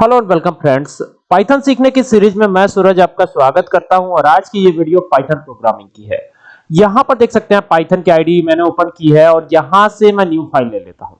Hello and welcome friends. Python सीखने की series में मैं सूरज आपका स्वागत करता हूँ और आज की ये वीडियो पाइथन प्रोग्रामिंग की है। यहाँ पर देख सकते हैं पाइथन की आईडी मैंने ओपन की है और यहाँ से मैं न्यू फ़ाइल ले लेता हूँ।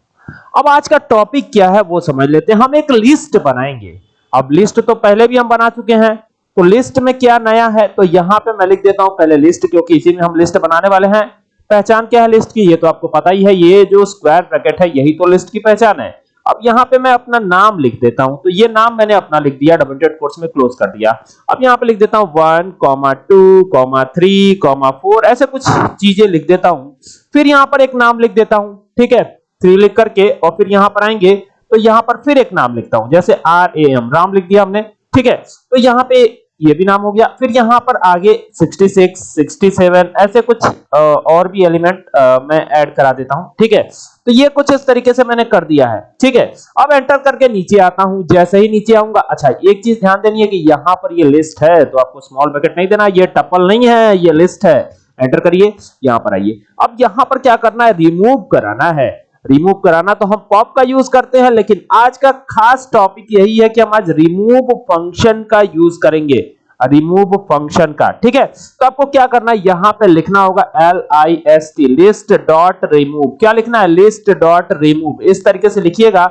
अब आज का टॉपिक क्या है वो समझ लेते हैं। हम एक लिस्ट बनाएँगे। अब लिस्ट तो पहले भी हम बना चुके हैं। तो लिस्ट में क्या नया है? तो यहाँ पे मैं लिख देता हूँ पहले लिस्ट, क्योंकि इसी में हम लिस्ट बनाने वाले हैं। पहचान क्या है लिस्ट की? ये तो आपको पता ही है। ये जो स्क्वायर ब्रैकेट है, यही तो लिस्ट की पहचान है। अब यहाँ पे मैं अपना नाम लिख देता हूँ। तो ये नाम मैंने अपना लिख दिया डबल डेट कोर्स में क्लोज कर दिया। अब यहाँ पे लिख देता हूँ one comma two comma three comma four ऐसे कुछ चीज़ें लिख देता हूँ। फिर यहाँ पर एक नाम लिख देता हूँ, ठीक है? थ्री लिख करके और फिर यहाँ पर आएँगे तो यहाँ पर फिर एक नाम लिखता हूँ, जैसे आर ए एम राम लिख दिया हमने, ठीक है? तो यहाँ पे ये भी नाम हो गया। फिर यहाँ पर आगे 66, 67 ऐसे कुछ और भी एलिमेंट मैं ऐड करा देता हूँ ठीक है? तो ये कुछ इस तरीके से मैंने कर दिया है ठीक है? अब एंटर करके नीचे आता हूँ जैसे ही नीचे आऊँगा। अच्छा एक चीज़ ध्यान देनी है कि यहाँ पर ये लिस्ट है तो आपको स्मॉल ब्रैकेट नहीं देना ये टपल नहीं है ये लिस्ट है। एंटर करिए यहाँ पर आइए। अब यहाँ पर क्या करना है? रिमूव कराना है। रिमूव कराना तो हम पॉप का यूज़ करते हैं, लेकिन आज का खास टॉपिक यही है कि हम आज रिमूव फ़ंक्शन का यूज़ करेंगे। रिमूव फ़ंक्शन का, ठीक है? तो आपको क्या करना है? यहाँ पे लिखना होगा L I S T list dot remove क्या लिखना है? लिस्ट डॉट रिमूव इस तरीके से लिखिएगा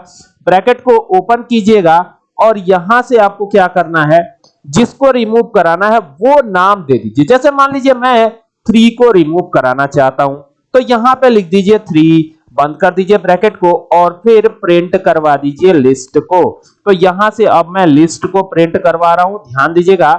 ब्रैकेट को ओपन कीजिएगा, और यहाँ से आपको क्या करना है? जिसको रिमूव कराना है, वो नाम दे दीजिए। जैसे मान लीजिए मैं थ्री को रिमूव कराना चाहता हूँ तो यहाँ पे लिख दीजिए थ्री बंद कर दीजिए ब्रैकेट को और फिर प्रिंट करवा दीजिए लिस्ट को। तो यहाँ से अब मैं लिस्ट को प्रिंट करवा रहा हूँ। ध्यान दीजिएगा,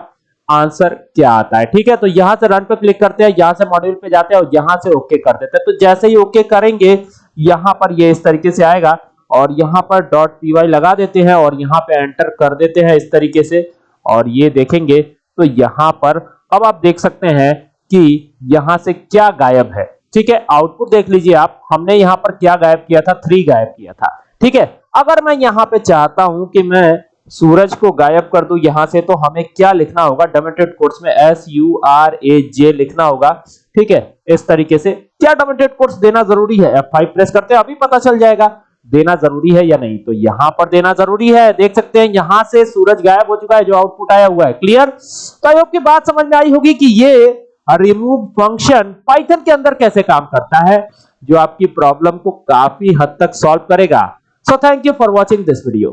आंसर क्या आता है, ठीक है? तो यहाँ से रन पे क्लिक करते हैं, यहाँ से मॉड्यूल पे जाते हैं और यहाँ से ओके कर देते हैं। तो जैसे ही ओके करेंगे, यहाँ पर ये इस तरीके से आएगा और यहाँ पर डॉट पीवाई लगा देते हैं और यहाँ पे एंटर कर देते हैं इस तरीके से और ये देखेंगे। तो यहाँ पर अब आप देख सकते हैं कि यहाँ से क्या गायब है। ठीक है आउटपुट देख लीजिए आप, हमने यहाँ पर क्या गायब किया था? थ्री गायब किया था। ठीक है, अगर मैं यहाँ पे चाहता हूँ कि मैं सूरज को गायब कर दू, यहाँ से तो हमें क्या लिखना होगा? डोमेटेड कोर्स में S U R A J लिखना होगा। ठीक है, इस तरीके से। क्या डोमेटेड कोर्स देना ज़रूरी है? F5 प्रेस करते हैं, अभी पता चल जाएगा। देना ज़रूरी है या नहीं? तो यहाँ पर देना ज़रूरी है। देख सकते हैं, यहाँ से सूरज गायब हो चुका है, जो आउटपुट आया हुआ है। क्लियर तो आई होप की बात समझ में आई होगी कि ये रिमूव फ़ंक्शन पाइथन के अंदर कैसे काम करता है, जो आपकी प्रॉब्लम को काफ़ी हद तक सॉल्व करेगा। So thank you for watching this video